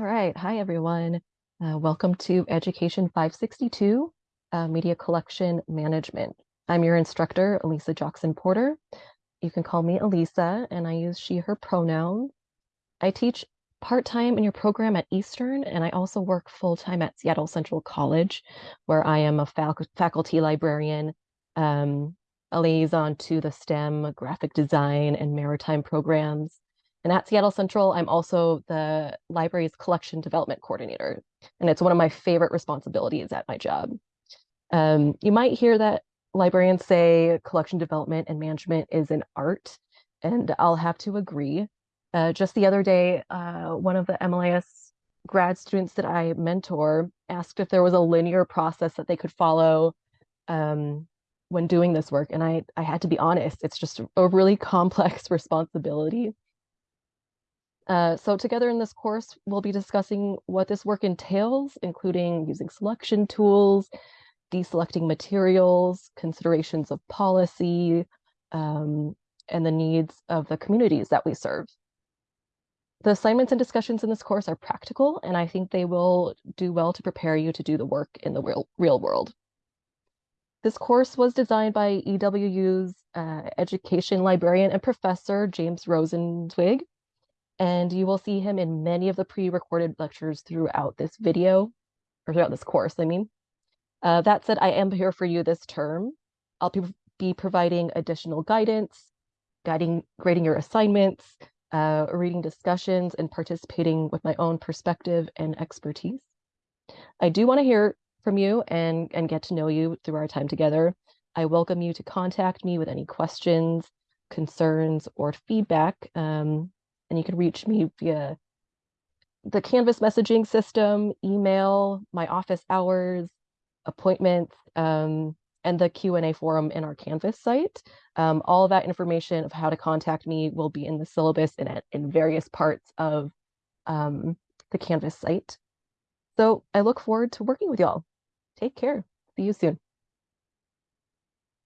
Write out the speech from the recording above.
All right. Hi, everyone. Uh, welcome to Education 562, uh, Media Collection Management. I'm your instructor, Elisa Jackson Porter. You can call me Elisa, and I use she, her pronouns. I teach part-time in your program at Eastern, and I also work full-time at Seattle Central College, where I am a fac faculty librarian, um, a liaison to the STEM, graphic design, and maritime programs. And at Seattle Central, I'm also the library's collection development coordinator. And it's one of my favorite responsibilities at my job. Um, you might hear that librarians say collection development and management is an art, and I'll have to agree. Uh, just the other day, uh, one of the MLIS grad students that I mentor asked if there was a linear process that they could follow um, when doing this work. And I, I had to be honest, it's just a really complex responsibility. Uh, so together in this course, we'll be discussing what this work entails, including using selection tools, deselecting materials, considerations of policy, um, and the needs of the communities that we serve. The assignments and discussions in this course are practical, and I think they will do well to prepare you to do the work in the real, real world. This course was designed by EWU's uh, education librarian and professor, James Rosenzweig, and you will see him in many of the pre-recorded lectures throughout this video, or throughout this course, I mean. Uh, that said, I am here for you this term. I'll be, providing additional guidance, guiding, grading your assignments, uh, reading discussions, and participating with my own perspective and expertise. I do want to hear from you and, and get to know you through our time together. I welcome you to contact me with any questions, concerns, or feedback. Um, and you can reach me via the Canvas messaging system, email, my office hours, appointments, um, and the Q&A forum in our Canvas site. Um, all that information of how to contact me will be in the syllabus and in various parts of um, the Canvas site. So I look forward to working with y'all. Take care. See you soon.